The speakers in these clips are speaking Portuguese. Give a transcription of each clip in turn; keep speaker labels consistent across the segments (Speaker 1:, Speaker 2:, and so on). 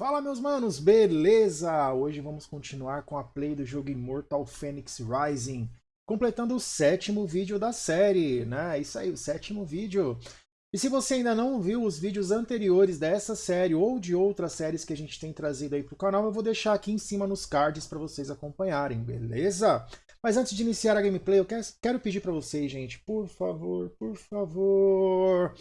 Speaker 1: Fala meus manos, beleza? Hoje vamos continuar com a play do jogo Immortal Phoenix Rising, completando o sétimo vídeo da série, né? Isso aí, o sétimo vídeo. E se você ainda não viu os vídeos anteriores dessa série ou de outras séries que a gente tem trazido aí pro canal, eu vou deixar aqui em cima nos cards para vocês acompanharem, beleza? Mas antes de iniciar a gameplay, eu quero pedir para vocês, gente, por favor, por favor,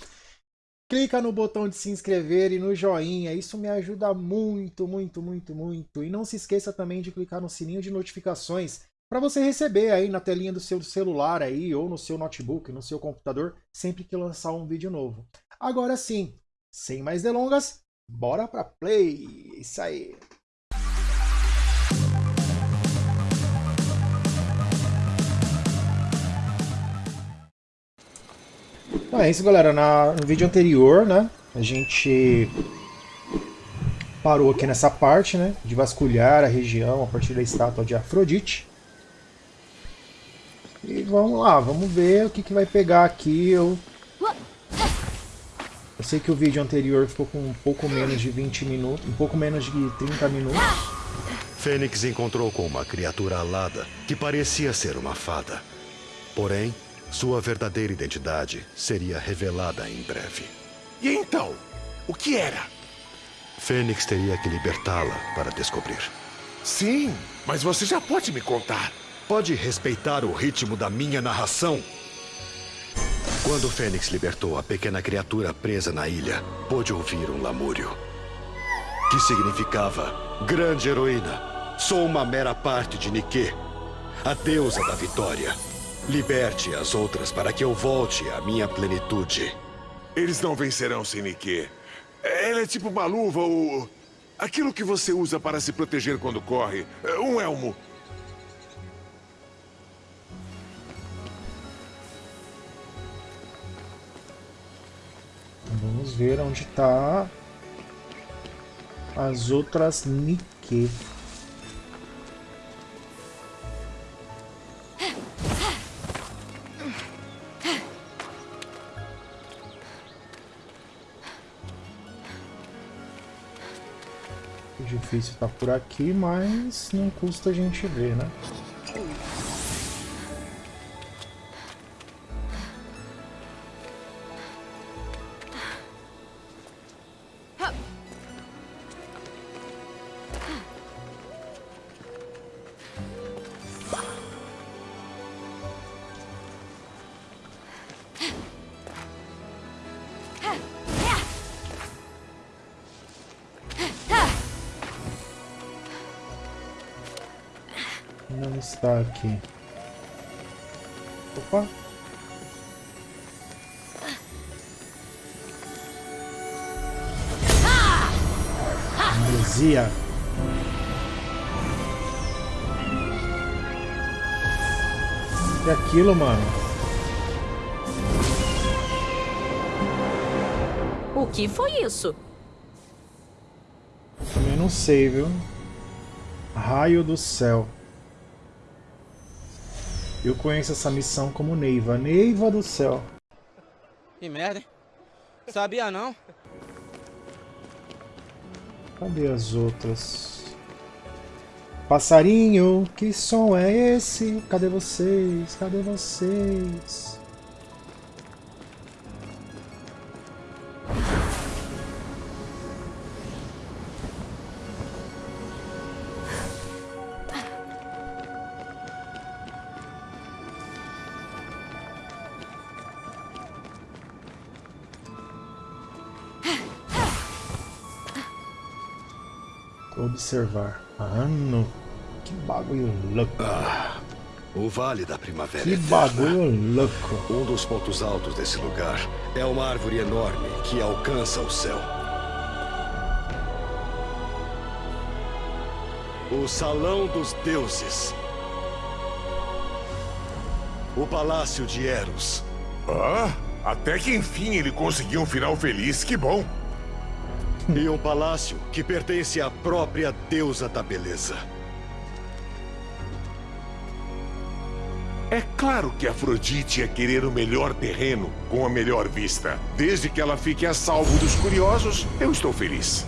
Speaker 1: clica no botão de se inscrever e no joinha, isso me ajuda muito, muito, muito, muito. E não se esqueça também de clicar no sininho de notificações para você receber aí na telinha do seu celular aí ou no seu notebook, no seu computador, sempre que lançar um vídeo novo. Agora sim, sem mais delongas, bora para play. Isso aí. Então é isso, galera. Na, no vídeo anterior, né, a gente parou aqui nessa parte, né, de vasculhar a região a partir da estátua de Afrodite. E vamos lá, vamos ver o que, que vai pegar aqui. Eu... eu sei que o vídeo anterior ficou com um pouco menos de 20 minutos, um pouco menos de 30 minutos.
Speaker 2: Fênix encontrou com uma criatura alada que parecia ser uma fada. Porém, sua verdadeira identidade seria revelada em breve.
Speaker 3: E então? O que era?
Speaker 2: Fênix teria que libertá-la para descobrir.
Speaker 3: Sim, mas você já pode me contar.
Speaker 2: Pode respeitar o ritmo da minha narração? Quando Fênix libertou a pequena criatura presa na ilha, pôde ouvir um lamúrio. Que significava, grande heroína, sou uma mera parte de Nike, a deusa da vitória. Liberte as outras para que eu volte à minha plenitude.
Speaker 3: Eles não vencerão sem Nike. Ela é tipo uma luva ou... Aquilo que você usa para se proteger quando corre. Um elmo.
Speaker 1: Vamos ver onde está as outras Nike. Difícil tá por aqui, mas não custa a gente ver, né? Não está aqui. Opa! Amnesia. Que aquilo, mano?
Speaker 4: O que foi isso?
Speaker 1: Também não sei, viu? Raio do céu. Eu conheço essa missão como Neiva. Neiva do céu.
Speaker 5: Que merda, hein? Sabia não?
Speaker 1: Cadê as outras? Passarinho, que som é esse? Cadê vocês? Cadê vocês? Observar. Mano, que bagulho louco.
Speaker 2: Ah, o Vale da Primavera
Speaker 1: Que
Speaker 2: Eterna.
Speaker 1: bagulho louco.
Speaker 2: Um dos pontos altos desse lugar é uma árvore enorme que alcança o céu. O Salão dos Deuses. O Palácio de Eros.
Speaker 3: Ah, até que enfim ele conseguiu um final feliz. Que bom.
Speaker 2: E um palácio que pertence à própria deusa da beleza.
Speaker 3: É claro que Afrodite ia querer o melhor terreno com a melhor vista. Desde que ela fique a salvo dos curiosos, eu estou feliz.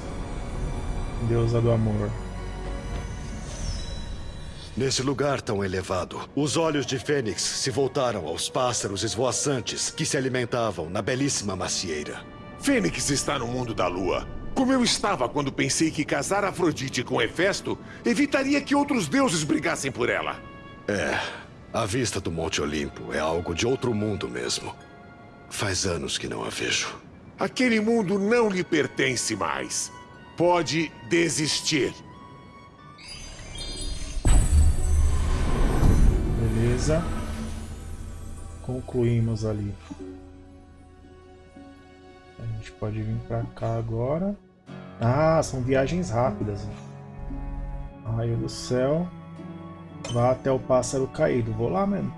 Speaker 1: Deusa do amor.
Speaker 2: Nesse lugar tão elevado, os olhos de Fênix se voltaram aos pássaros esvoaçantes que se alimentavam na belíssima macieira.
Speaker 3: Fênix está no mundo da lua. Como eu estava quando pensei que casar Afrodite com Hefesto evitaria que outros deuses brigassem por ela.
Speaker 2: É, a vista do Monte Olimpo é algo de outro mundo mesmo. Faz anos que não a vejo.
Speaker 3: Aquele mundo não lhe pertence mais. Pode desistir.
Speaker 1: Beleza. Concluímos ali. Gente pode vir pra cá agora. Ah, são viagens rápidas. Raio do céu. Vá até o pássaro caído. Vou lá mesmo.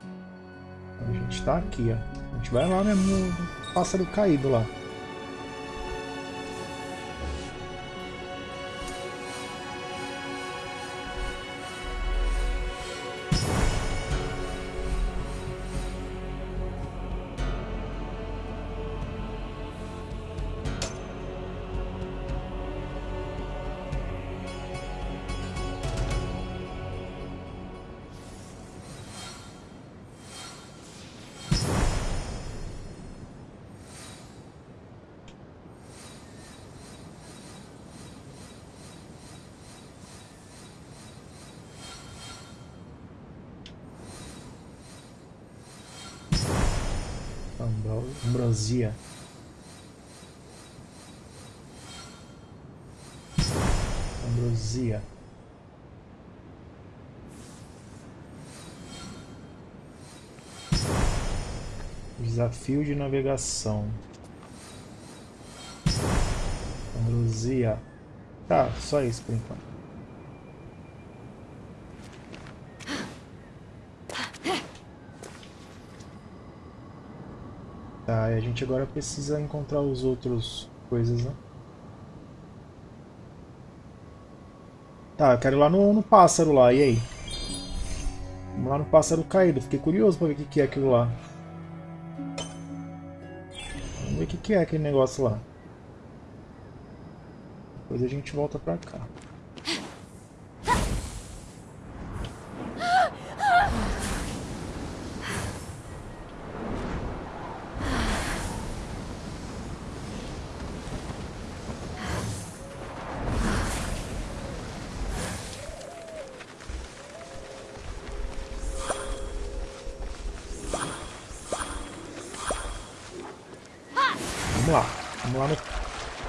Speaker 1: A gente tá aqui, ó. A gente vai lá mesmo no pássaro caído lá. Ambrosia. Ambrosia. Desafio de navegação. Ambrosia. Tá, só isso por enquanto. Tá, a gente agora precisa encontrar os outros coisas, né? Tá, eu quero ir lá no, no pássaro lá, e aí? Vamos lá no pássaro caído, fiquei curioso pra ver o que, que é aquilo lá. Vamos ver o que, que é aquele negócio lá. Depois a gente volta pra cá.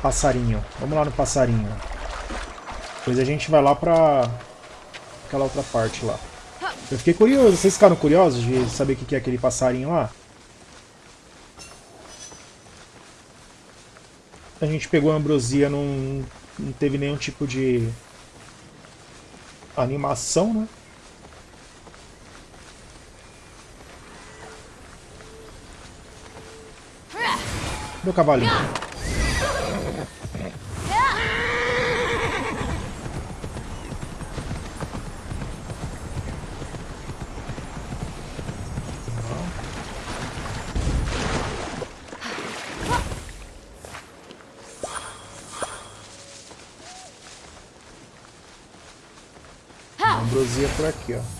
Speaker 1: Passarinho. Vamos lá no passarinho. Depois a gente vai lá pra aquela outra parte lá. Eu fiquei curioso. Vocês ficaram curiosos de saber o que é aquele passarinho lá? A gente pegou a ambrosia, não, não teve nenhum tipo de animação, né? Meu cavalinho. ambrosia por aqui, ó.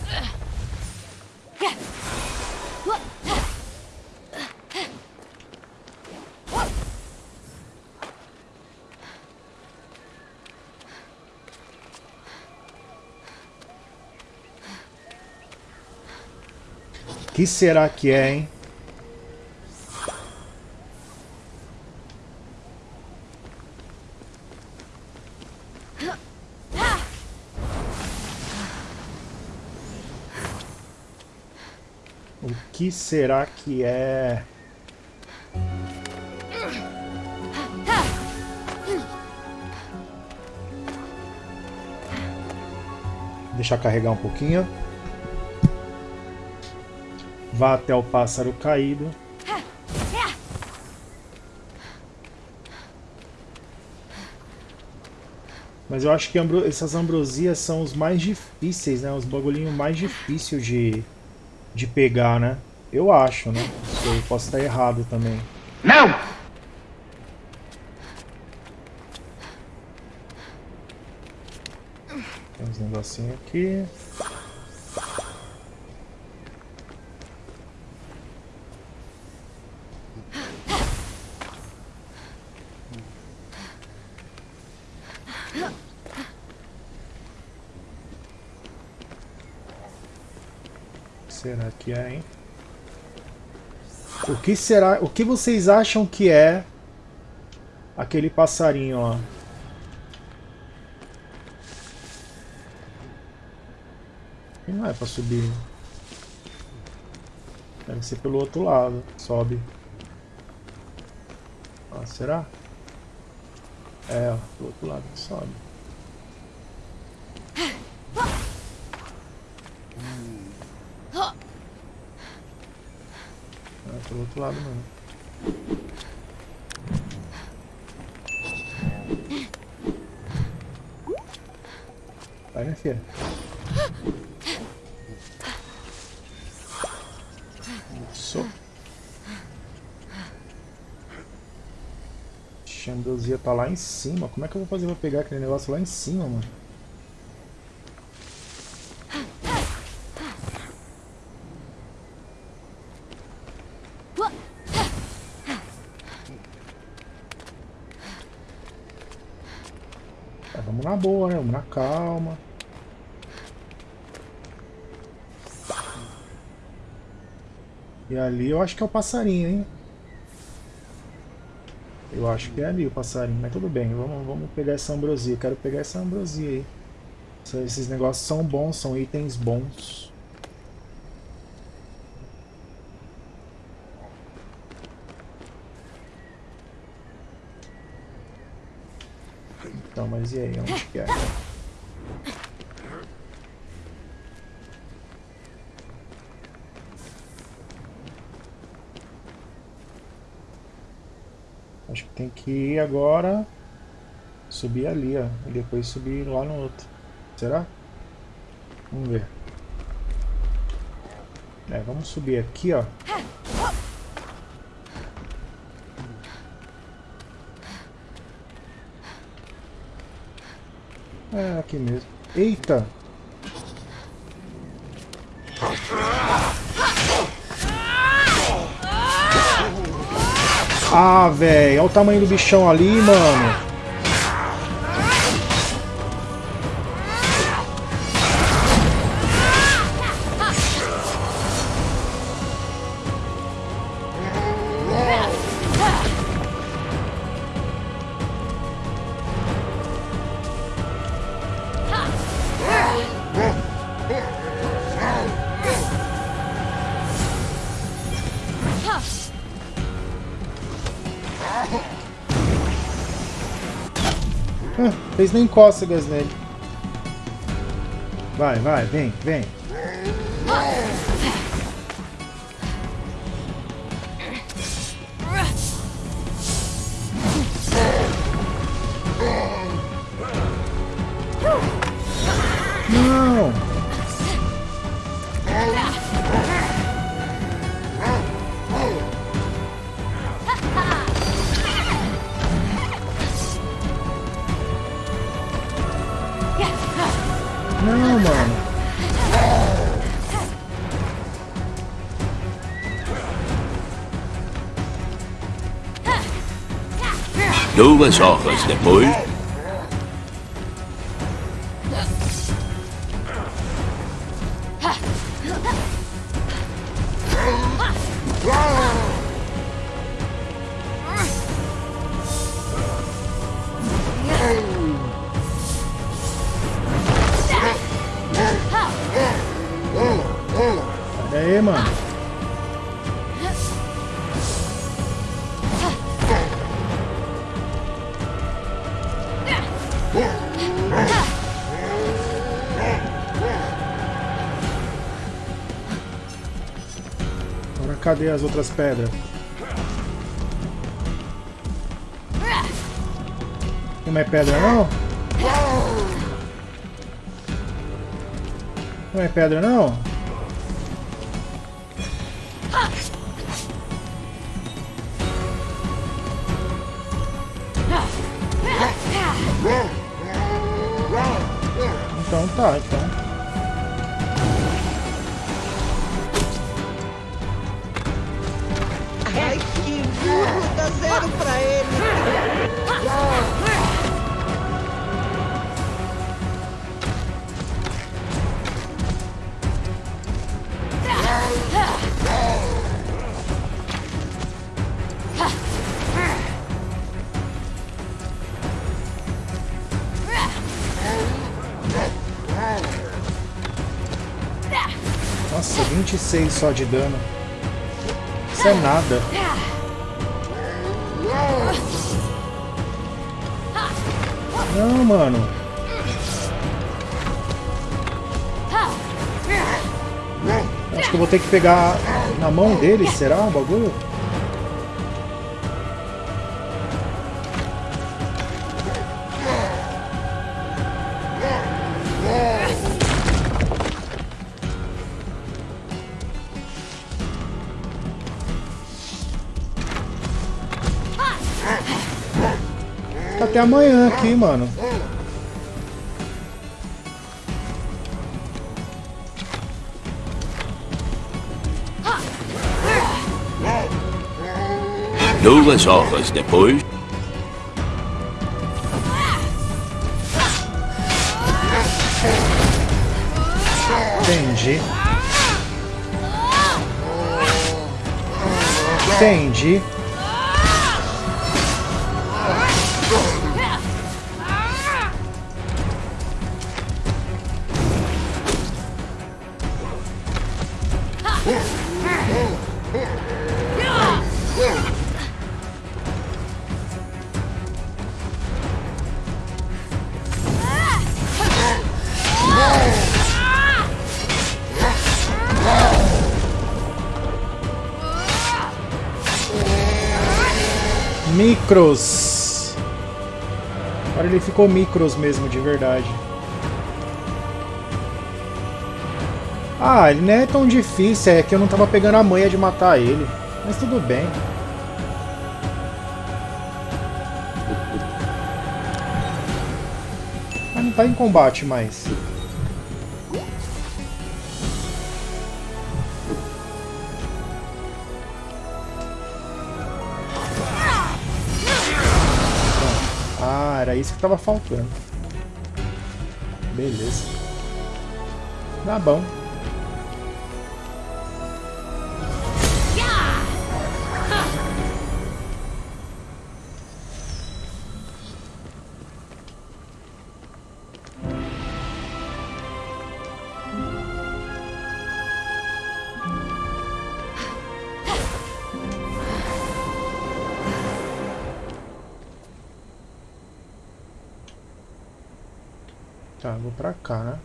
Speaker 1: Que será que é, hein? que será que é? Deixar carregar um pouquinho. Vá até o pássaro caído. Mas eu acho que ambro essas ambrosias são os mais difíceis, né? Os bagulhinhos mais difíceis de, de pegar, né? Eu acho, né? Eu posso estar errado também.
Speaker 6: Não!
Speaker 1: Tem uns negocinhos aqui. Que é, hein? O que será? O que vocês acham que é aquele passarinho, ó? E não é pra subir. Deve ser pelo outro lado. Sobe. Ó, será? É, ó, pelo outro lado sobe. Pelo outro lado não. Vai, minha filha. Isso. Xandozia tá lá em cima. Como é que eu vou fazer pra pegar aquele negócio lá em cima, mano? Tá, vamos na boa, né? Na calma. E ali eu acho que é o passarinho, hein? Eu acho que é ali o passarinho, mas tudo bem, vamos, vamos pegar essa ambrosia. Quero pegar essa ambrosia aí. Esses negócios são bons, são itens bons. Então, mas e aí, onde que é? Acho que tem que ir agora subir ali, ó, e depois subir lá no outro. Será? Vamos ver. É, vamos subir aqui, ó. É, aqui mesmo. Eita! Ah, velho. Olha o tamanho do bichão ali, mano. Fez nem cócegas nele. Vai, vai, vem, vem. Não, mano.
Speaker 6: Duas horas depois.
Speaker 1: Cadê as outras pedras? Tem mais pedra não? Não é pedra não? Não Então tá, então.
Speaker 7: Dá pra ele!
Speaker 1: Nossa, 26 só de dano. Isso é nada. Não, mano. Acho que eu vou ter que pegar na mão dele, será o bagulho? Até amanhã aqui, mano.
Speaker 6: Duas horas depois.
Speaker 1: Entendi. Entendi. Micros. Agora ele ficou micros mesmo, de verdade. Ah, ele não é tão difícil, é que eu não tava pegando a manha de matar ele. Mas tudo bem. Mas não tá em combate mais. Era isso que tava faltando. Beleza. Tá bom. Pra cá, né?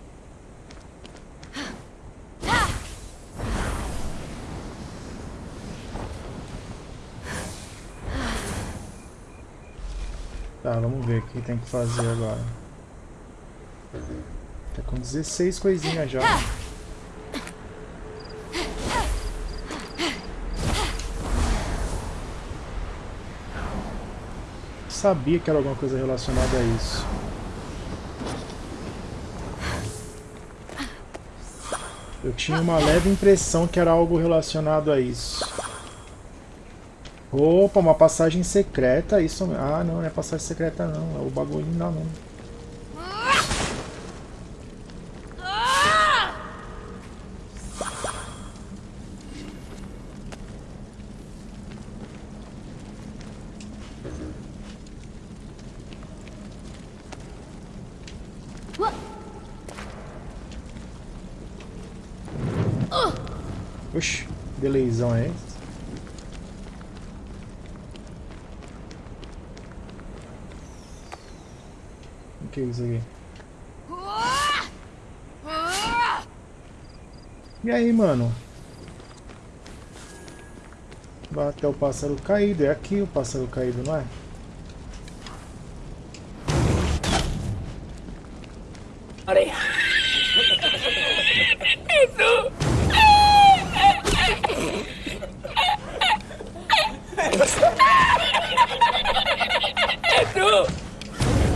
Speaker 1: Tá, vamos ver o que tem que fazer agora. Tá com 16 coisinhas já. Sabia que era alguma coisa relacionada a isso. Eu tinha uma leve impressão que era algo relacionado a isso. Opa, uma passagem secreta, isso... Ah, não, não é passagem secreta não, é o bagulho não, não. Oxi, delayzão é esse? O que é isso aqui? E aí, mano? Vai até o pássaro caído. É aqui o pássaro caído, não é?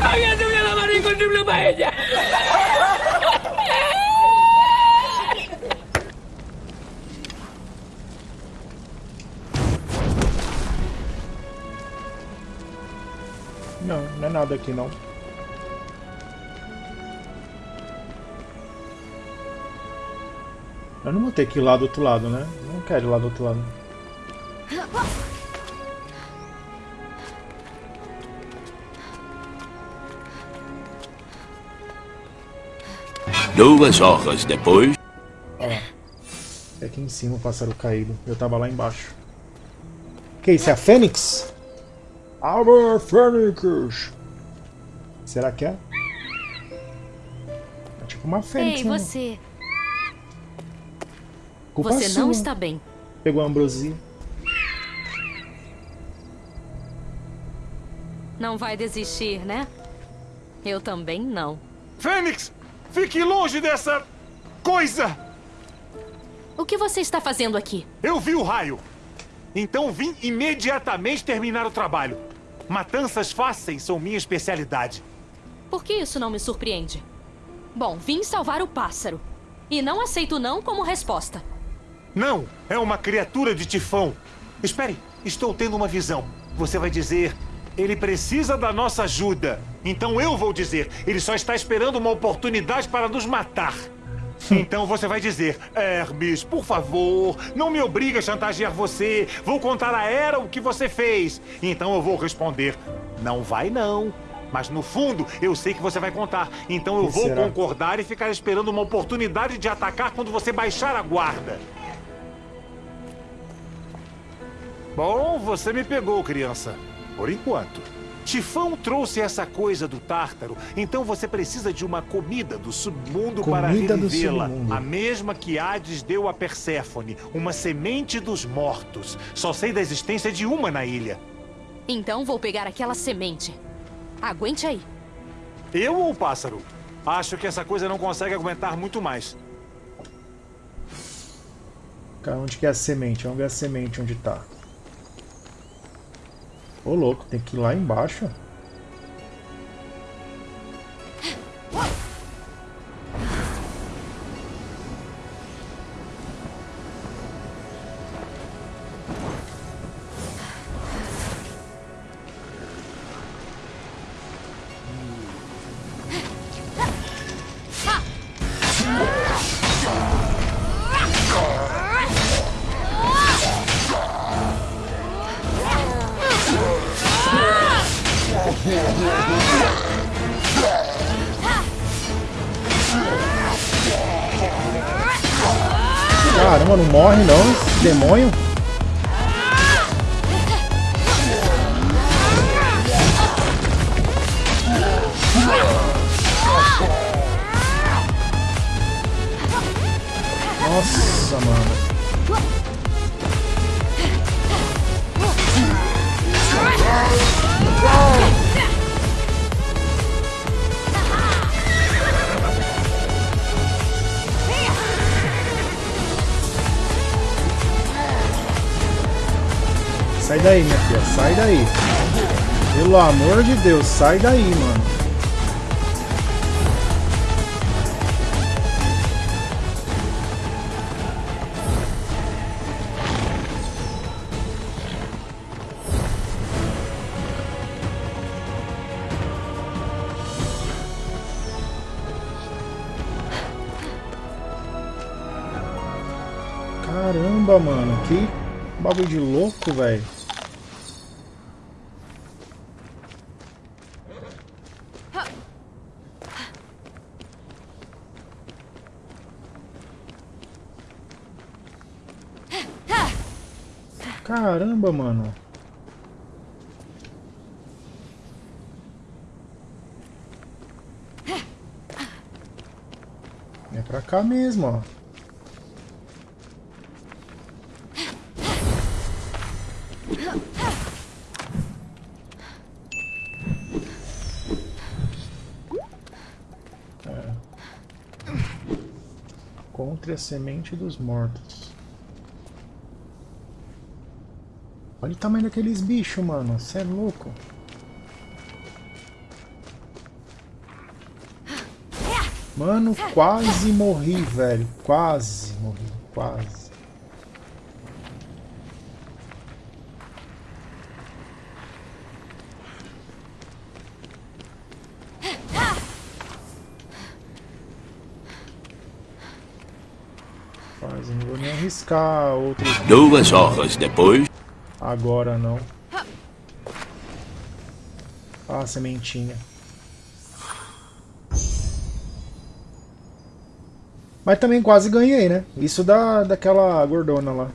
Speaker 8: ¡Hágase una llamada contribui para. Não,
Speaker 1: não é nada aqui não. Eu não vou ter que ir lá do outro lado, né? Não quero ir lá do outro lado.
Speaker 6: Duas horas depois.
Speaker 1: Lá. É aqui em cima o pássaro caído. Eu tava lá embaixo. Que isso? É a Fênix? Our Fênix! Será que é? É tipo uma Fênix,
Speaker 4: Ei,
Speaker 1: né?
Speaker 4: você.
Speaker 1: Culpa
Speaker 4: Você não
Speaker 1: sua.
Speaker 4: está bem.
Speaker 1: Pegou a ambrosia.
Speaker 4: Não vai desistir, né? Eu também não.
Speaker 3: Fênix! Fique longe dessa... coisa!
Speaker 4: O que você está fazendo aqui?
Speaker 8: Eu vi o raio. Então vim imediatamente terminar o trabalho. Matanças fáceis são minha especialidade.
Speaker 4: Por que isso não me surpreende? Bom, vim salvar o pássaro. E não aceito não como resposta.
Speaker 8: Não, é uma criatura de tifão. Espere, estou tendo uma visão. Você vai dizer, ele precisa da nossa ajuda. Então eu vou dizer, ele só está esperando uma oportunidade para nos matar. Então você vai dizer, Hermes, por favor, não me obrigue a chantagear você. Vou contar a Era o que você fez. Então eu vou responder, não vai não. Mas no fundo, eu sei que você vai contar. Então eu
Speaker 1: Que
Speaker 8: vou
Speaker 1: será?
Speaker 8: concordar e ficar esperando uma oportunidade de atacar quando você baixar a guarda. Bom, você me pegou, criança. Por enquanto. Tifão trouxe essa coisa do Tártaro, então você precisa de uma comida do submundo para
Speaker 1: Comida do
Speaker 8: revivê-la.
Speaker 1: submundo.
Speaker 8: A mesma que Hades deu a Perséfone, uma semente dos mortos. Só sei da existência de uma na ilha.
Speaker 4: Então vou pegar aquela semente. Aguente aí.
Speaker 8: Eu ou o pássaro? Acho que essa coisa não consegue aguentar muito mais.
Speaker 1: Cara, onde que é a semente? Vamos ver a semente onde tá. Ô louco, tem que ir lá embaixo. Caramba, não morre não, demônio. Sai daí, minha filha, sai daí. Pelo amor de Deus, sai daí, mano. Caramba, mano, que bagulho de louco, velho. Caramba, mano. É pra cá mesmo, ó. Encontre a semente dos mortos. Olha o tamanho daqueles bichos, mano. Você é louco. Mano, quase morri, velho. Quase morri, quase. Quase, não vou nem arriscar outro.
Speaker 6: Duas horas depois
Speaker 1: agora não. Ah, sementinha. Mas também quase ganhei, né? Isso da, daquela gordona lá.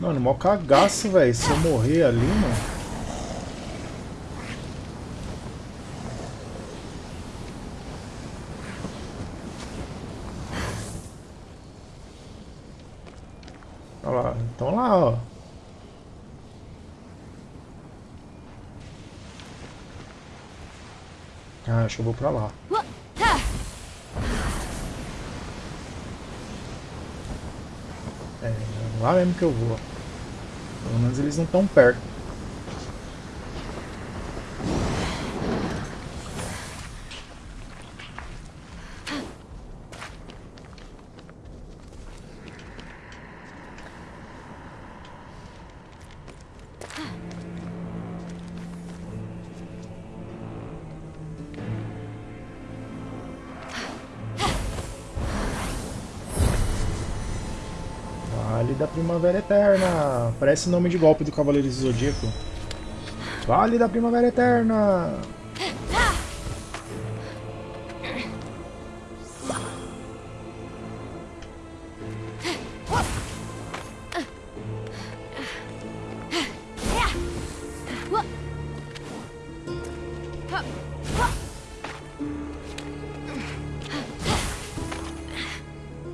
Speaker 1: Mano, mó cagaço, velho. Se eu morrer ali, mano. Olha lá, então lá, ó. Ah, acho que eu vou pra lá. É, lá mesmo que eu vou. Pelo menos eles não estão perto. Da Primavera Eterna. Parece nome de golpe do Cavaleiro Zodíaco. Vale da Primavera Eterna.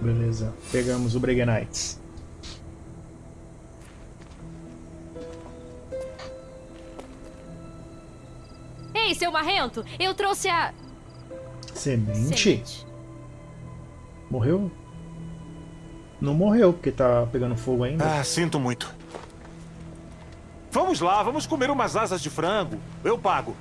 Speaker 1: Beleza, pegamos o Breguenites.
Speaker 4: Marrento, eu trouxe a...
Speaker 1: Semente?
Speaker 4: semente.
Speaker 1: Morreu? Não morreu, porque tá pegando fogo ainda.
Speaker 8: Ah, sinto muito. Vamos lá, vamos comer umas asas de frango. Eu pago.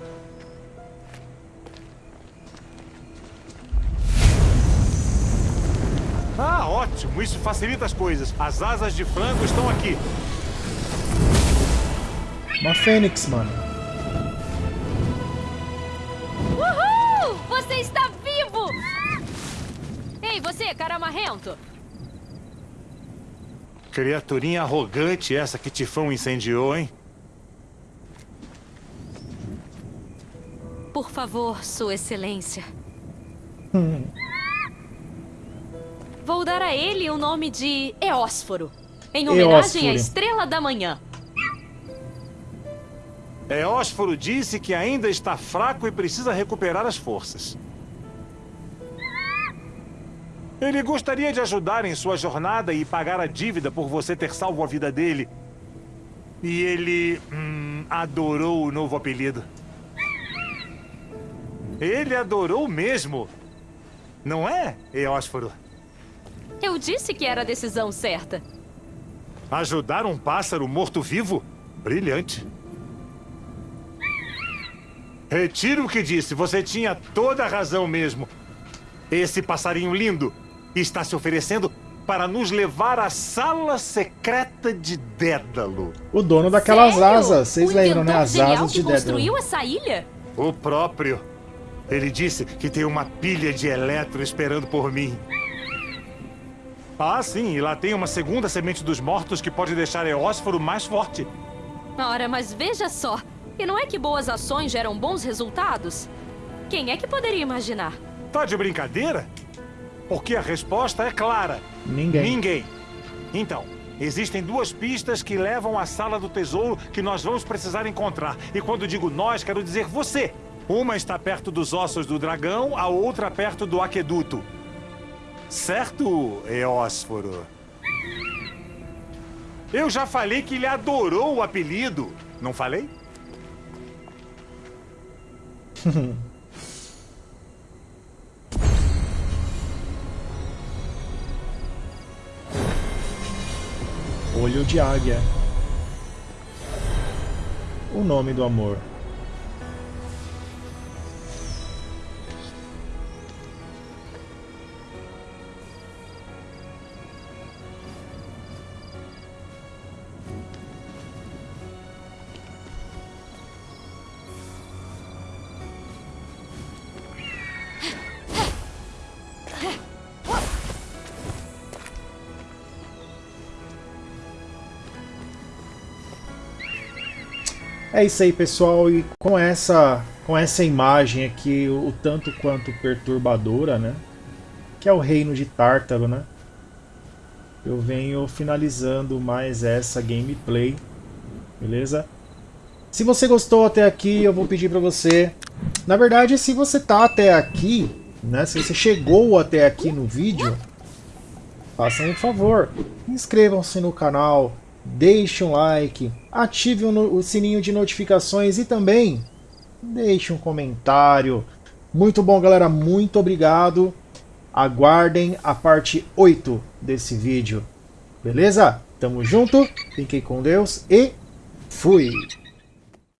Speaker 8: Ah, ótimo. Isso facilita as coisas. As asas de frango estão aqui.
Speaker 1: Uma fênix, mano.
Speaker 4: Você, cara marrento.
Speaker 8: Criaturinha arrogante essa que Tifão incendiou, hein?
Speaker 4: Por favor, sua excelência. Vou dar a ele o nome de Eósforo, em homenagem à
Speaker 1: Eósforo.
Speaker 4: Estrela da Manhã.
Speaker 8: Eósforo disse que ainda está fraco e precisa recuperar as forças. Ele gostaria de ajudar em sua jornada e pagar a dívida por você ter salvo a vida dele. E ele hum, adorou o novo apelido. Ele adorou mesmo. Não é, Eósforo?
Speaker 4: Eu disse que era a decisão certa.
Speaker 8: Ajudar um pássaro morto-vivo? Brilhante. Retiro o que disse. Você tinha toda a razão mesmo. Esse passarinho lindo está se oferecendo para nos levar à sala secreta de Dédalo.
Speaker 1: O dono daquelas
Speaker 4: Sério?
Speaker 1: asas. Vocês lembram, né? As asas de Dédalo.
Speaker 4: construiu essa ilha?
Speaker 8: O próprio. Ele disse que tem uma pilha de eletro esperando por mim. Ah, sim, e lá tem uma segunda semente dos mortos que pode deixar Eósforo mais forte.
Speaker 4: Ora, mas veja só. E não é que boas ações geram bons resultados? Quem é que poderia imaginar?
Speaker 8: Tá de brincadeira? Porque a resposta é clara.
Speaker 1: Ninguém.
Speaker 8: Ninguém. Então, existem duas pistas que levam à sala do tesouro que nós vamos precisar encontrar. E quando digo nós, quero dizer você. Uma está perto dos ossos do dragão, a outra perto do aqueduto. Certo, Eósforo? Eu já falei que ele adorou o apelido. Não falei?
Speaker 1: Olho de águia. O nome do amor. É isso aí, pessoal, e com essa, com essa imagem aqui, o tanto quanto perturbadora, né? Que é o reino de Tártaro, né? Eu venho finalizando mais essa gameplay, beleza? Se você gostou até aqui, eu vou pedir para você... Na verdade, se você tá até aqui, né? Se você chegou até aqui no vídeo, façam um favor, inscrevam-se no canal, deixe um like, ative o sininho de notificações e também deixe um comentário. Muito bom, galera. Muito obrigado. Aguardem a parte 8 desse vídeo. Beleza? Tamo junto. Fiquem com Deus e fui!